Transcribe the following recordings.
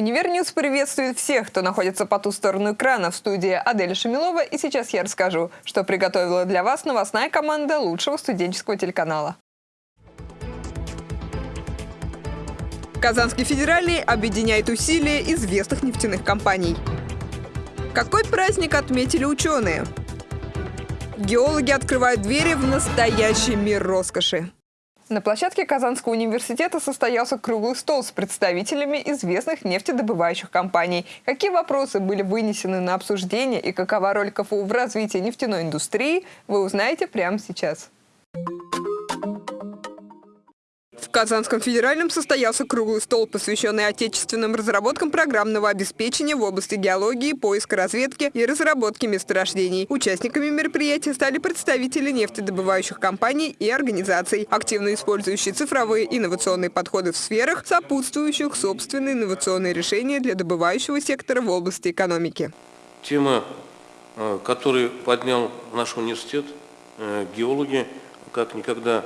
Univer News приветствует всех, кто находится по ту сторону экрана в студии Аделя Шамилова. И сейчас я расскажу, что приготовила для вас новостная команда лучшего студенческого телеканала. Казанский федеральный объединяет усилия известных нефтяных компаний. Какой праздник отметили ученые? Геологи открывают двери в настоящий мир роскоши. На площадке Казанского университета состоялся круглый стол с представителями известных нефтедобывающих компаний. Какие вопросы были вынесены на обсуждение и какова роль КФУ в развитии нефтяной индустрии, вы узнаете прямо сейчас. В Казанском федеральном состоялся круглый стол, посвященный отечественным разработкам программного обеспечения в области геологии, поиска разведки и разработки месторождений. Участниками мероприятия стали представители нефтедобывающих компаний и организаций, активно использующие цифровые инновационные подходы в сферах, сопутствующих собственные инновационные решения для добывающего сектора в области экономики. Тема, э, которую поднял наш университет, э, геологи, как никогда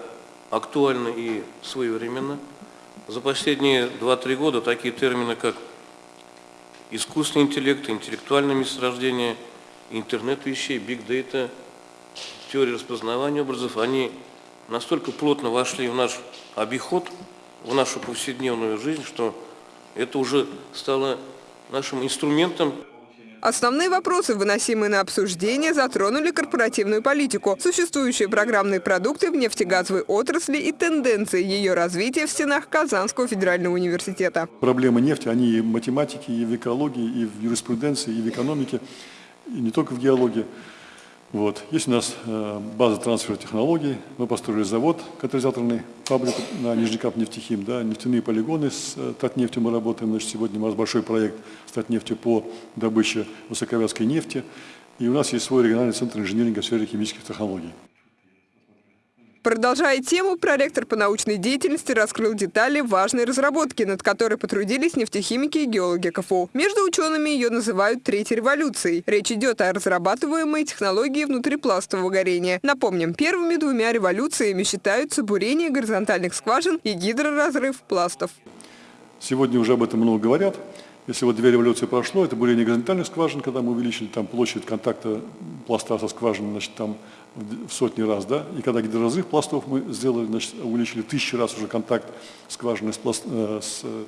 актуально и своевременно. За последние 2-3 года такие термины, как искусственный интеллект, интеллектуальное месторождение, интернет вещей, биг дейта, теория распознавания образов, они настолько плотно вошли в наш обиход, в нашу повседневную жизнь, что это уже стало нашим инструментом Основные вопросы, выносимые на обсуждение, затронули корпоративную политику, существующие программные продукты в нефтегазовой отрасли и тенденции ее развития в стенах Казанского федерального университета. Проблемы нефти, они и в математике, и в экологии, и в юриспруденции, и в экономике, и не только в геологии. Вот. Есть у нас э, база трансфера технологий, мы построили завод, катализаторный, фабрику на Нижнекап нефтехим, да, нефтяные полигоны с э, Татнефтью мы работаем, значит, сегодня у нас большой проект с Татнефтью по добыче высоковязкой нефти, и у нас есть свой региональный центр инжиниринга в сфере химических технологий. Продолжая тему, проректор по научной деятельности раскрыл детали важной разработки, над которой потрудились нефтехимики и геологи КФУ. Между учеными ее называют третьей революцией. Речь идет о разрабатываемой технологии внутрипластового горения. Напомним, первыми двумя революциями считаются бурение горизонтальных скважин и гидроразрыв пластов. Сегодня уже об этом много говорят. Если вот две революции прошло, это бурение горизонтальных скважин, когда мы увеличили там площадь контакта пласта со скважиной, значит, там в сотни раз, да, и когда гидроразрыв пластов мы сделали, значит, увеличили тысячи раз уже контакт скважины с, пласт, э, с э,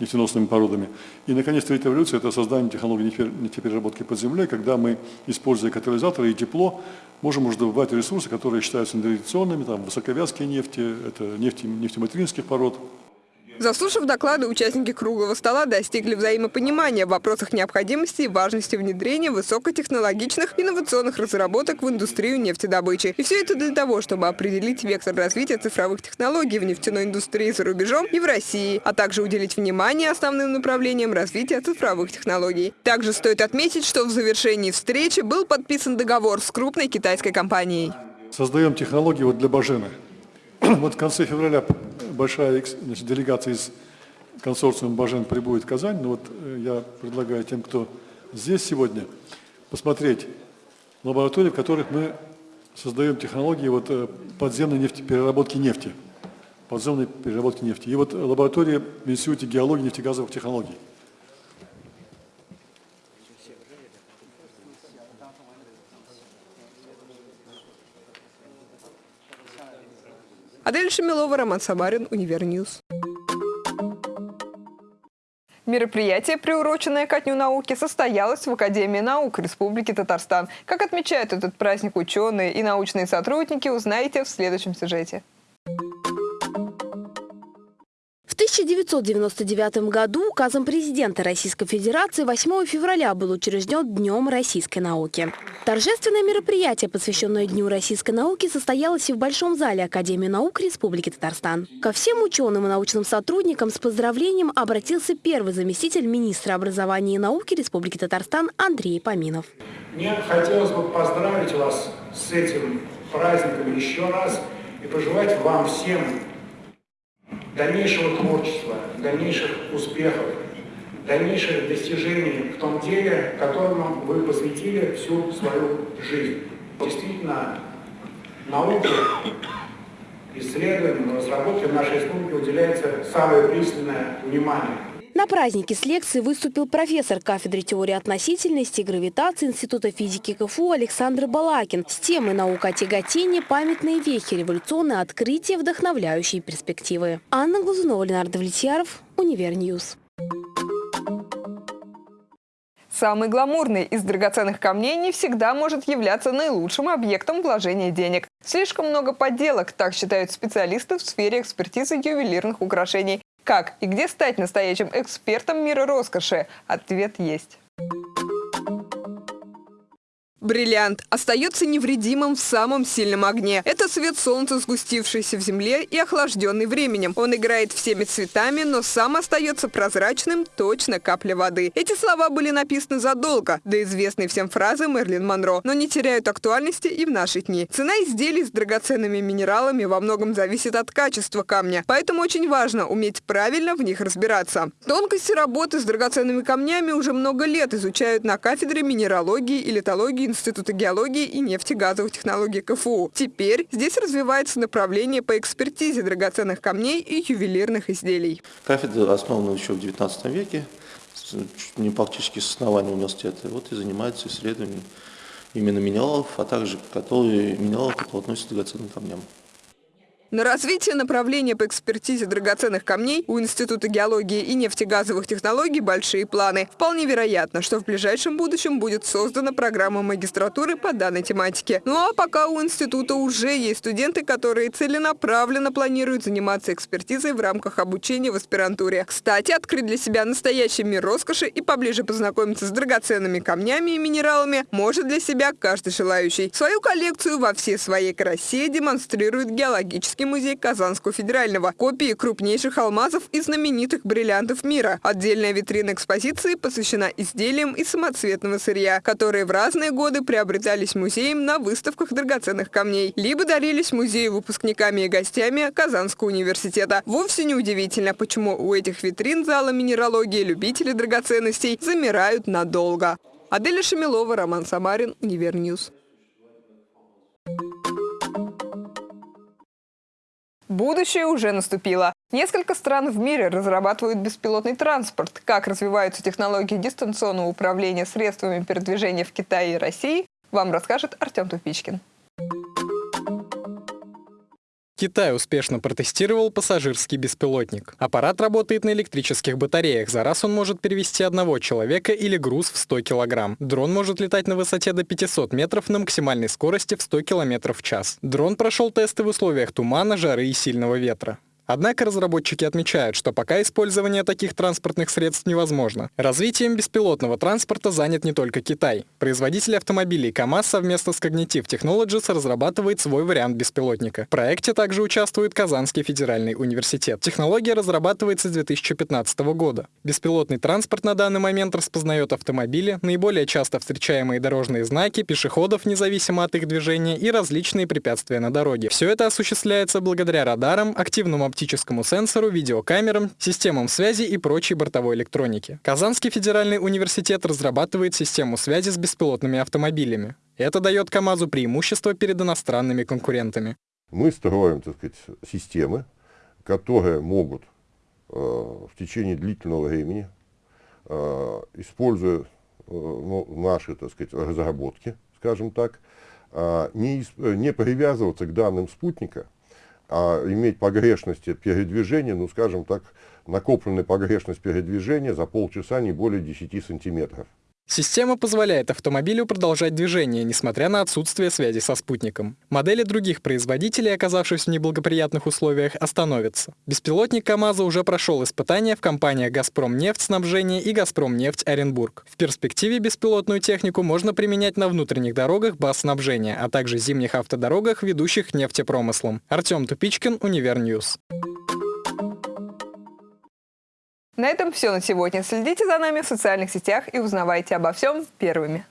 нефтеносными породами. И, наконец, третья эволюция – это создание технологий нефтепереработки под землей, когда мы, используя катализаторы и тепло, можем уже добывать ресурсы, которые считаются традиционными, там, высоковязкие нефти, это нефти, нефтематеринских пород, Заслушав доклады, участники круглого стола достигли взаимопонимания в вопросах необходимости и важности внедрения высокотехнологичных инновационных разработок в индустрию нефтедобычи. И все это для того, чтобы определить вектор развития цифровых технологий в нефтяной индустрии за рубежом и в России, а также уделить внимание основным направлениям развития цифровых технологий. Также стоит отметить, что в завершении встречи был подписан договор с крупной китайской компанией. Создаем технологии вот для Бажены. Вот в конце февраля большая значит, делегация из консорциума Бажен прибудет в Казань. Но ну вот э, я предлагаю тем, кто здесь сегодня, посмотреть лаборатории, в которых мы создаем технологии вот, э, подземной нефти, переработки нефти. Подземной переработки нефти. И вот лаборатория в Институте геологии и нефтегазовых технологий. Аделя Шамилова, Роман Самарин, Univer News. Мероприятие, приуроченное ко Дню науки, состоялось в Академии наук Республики Татарстан. Как отмечают этот праздник ученые и научные сотрудники, узнаете в следующем сюжете. 1999 году указом президента Российской Федерации 8 февраля был учрежден Днем российской науки. Торжественное мероприятие, посвященное Дню российской науки, состоялось и в Большом зале Академии наук Республики Татарстан. Ко всем ученым и научным сотрудникам с поздравлением обратился первый заместитель министра образования и науки Республики Татарстан Андрей Поминов. Мне хотелось бы поздравить вас с этим праздником еще раз и пожелать вам всем дальнейшего творчества, дальнейших успехов, дальнейших достижений в том деле, которому вы посвятили всю свою жизнь. Действительно, науке, исследованиям, разработке в нашей республике уделяется самое пристальное внимание. На празднике с лекцией выступил профессор кафедры теории относительности и гравитации Института физики КФУ Александр Балакин с темой «Наука о тяготении. Памятные вехи. Революционные открытия. Вдохновляющие перспективы». Анна Глазунова, Ленардо Давлетьяров, Univer News. Самый гламурный из драгоценных камней не всегда может являться наилучшим объектом вложения денег. Слишком много подделок, так считают специалисты в сфере экспертизы ювелирных украшений. Как и где стать настоящим экспертом мира роскоши? Ответ есть. Бриллиант остается невредимым в самом сильном огне. Это свет солнца, сгустившийся в земле и охлажденный временем. Он играет всеми цветами, но сам остается прозрачным, точно капля воды. Эти слова были написаны задолго до известной всем фразы Мерлин Монро, но не теряют актуальности и в наши дни. Цена изделий с драгоценными минералами во многом зависит от качества камня, поэтому очень важно уметь правильно в них разбираться. Тонкости работы с драгоценными камнями уже много лет изучают на кафедре минералогии и литологии Института геологии и нефтегазовых технологий КФУ. Теперь здесь развивается направление по экспертизе драгоценных камней и ювелирных изделий. Кафедра основана еще в XIX веке, не практически с основания университета, вот и занимается исследованием именно минералов, а также которые, минералов, которые относятся к драгоценным камням. На развитие направления по экспертизе драгоценных камней у Института геологии и нефтегазовых технологий большие планы. Вполне вероятно, что в ближайшем будущем будет создана программа магистратуры по данной тематике. Ну а пока у института уже есть студенты, которые целенаправленно планируют заниматься экспертизой в рамках обучения в аспирантуре. Кстати, открыть для себя настоящий мир роскоши и поближе познакомиться с драгоценными камнями и минералами может для себя каждый желающий. Свою коллекцию во всей своей красе демонстрирует геологический Исторический музей Казанского федерального. Копии крупнейших алмазов и знаменитых бриллиантов мира. Отдельная витрина экспозиции посвящена изделиям из самоцветного сырья, которые в разные годы приобретались музеем на выставках драгоценных камней, либо дарились музею выпускниками и гостями Казанского университета. Вовсе не удивительно, почему у этих витрин зала минералогии любители драгоценностей замирают надолго. Аделя Шамилова, Роман Самарин, Univer News. Будущее уже наступило. Несколько стран в мире разрабатывают беспилотный транспорт. Как развиваются технологии дистанционного управления средствами передвижения в Китае и России, вам расскажет Артем Тупичкин. Китай успешно протестировал пассажирский беспилотник. Аппарат работает на электрических батареях. За раз он может перевести одного человека или груз в 100 килограмм. Дрон может летать на высоте до 500 метров на максимальной скорости в 100 километров в час. Дрон прошел тесты в условиях тумана, жары и сильного ветра. Однако разработчики отмечают, что пока использование таких транспортных средств невозможно. Развитием беспилотного транспорта занят не только Китай. Производитель автомобилей КАМАЗ совместно с Cognitive Technologies разрабатывает свой вариант беспилотника. В проекте также участвует Казанский федеральный университет. Технология разрабатывается с 2015 года. Беспилотный транспорт на данный момент распознает автомобили, наиболее часто встречаемые дорожные знаки, пешеходов, независимо от их движения, и различные препятствия на дороге. Все это осуществляется благодаря радарам, активному оптимизации оптическому сенсору, видеокамерам, системам связи и прочей бортовой электронике. Казанский федеральный университет разрабатывает систему связи с беспилотными автомобилями. Это дает КАМАЗу преимущество перед иностранными конкурентами. Мы строим так сказать, системы, которые могут э, в течение длительного времени, э, используя э, ну, наши так сказать, разработки, скажем так, э, не, не привязываться к данным спутника, а иметь погрешности передвижения, ну скажем так, накопленная погрешность передвижения за полчаса не более 10 сантиметров. Система позволяет автомобилю продолжать движение, несмотря на отсутствие связи со спутником. Модели других производителей, оказавшись в неблагоприятных условиях, остановятся. Беспилотник КАМАЗа уже прошел испытания в компаниях «Газпром нефть снабжение» и «Газпром нефть Оренбург». В перспективе беспилотную технику можно применять на внутренних дорогах баз снабжения, а также зимних автодорогах, ведущих к нефтепромыслам. Артем Тупичкин, Univer News. На этом все на сегодня. Следите за нами в социальных сетях и узнавайте обо всем первыми.